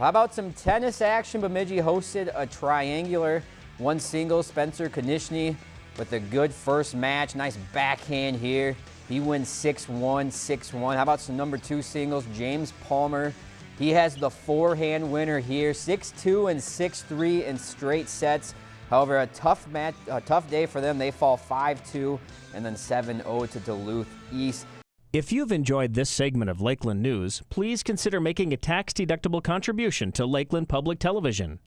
How about some tennis action? Bemidji hosted a triangular, one single, Spencer Konishny with a good first match. Nice backhand here. He wins 6-1, 6-1. How about some number two singles? James Palmer. He has the forehand winner here, 6-2 and 6-3 in straight sets. However, a tough match, a tough day for them. They fall 5-2 and then 7-0 to Duluth East. If you've enjoyed this segment of Lakeland News, please consider making a tax-deductible contribution to Lakeland Public Television.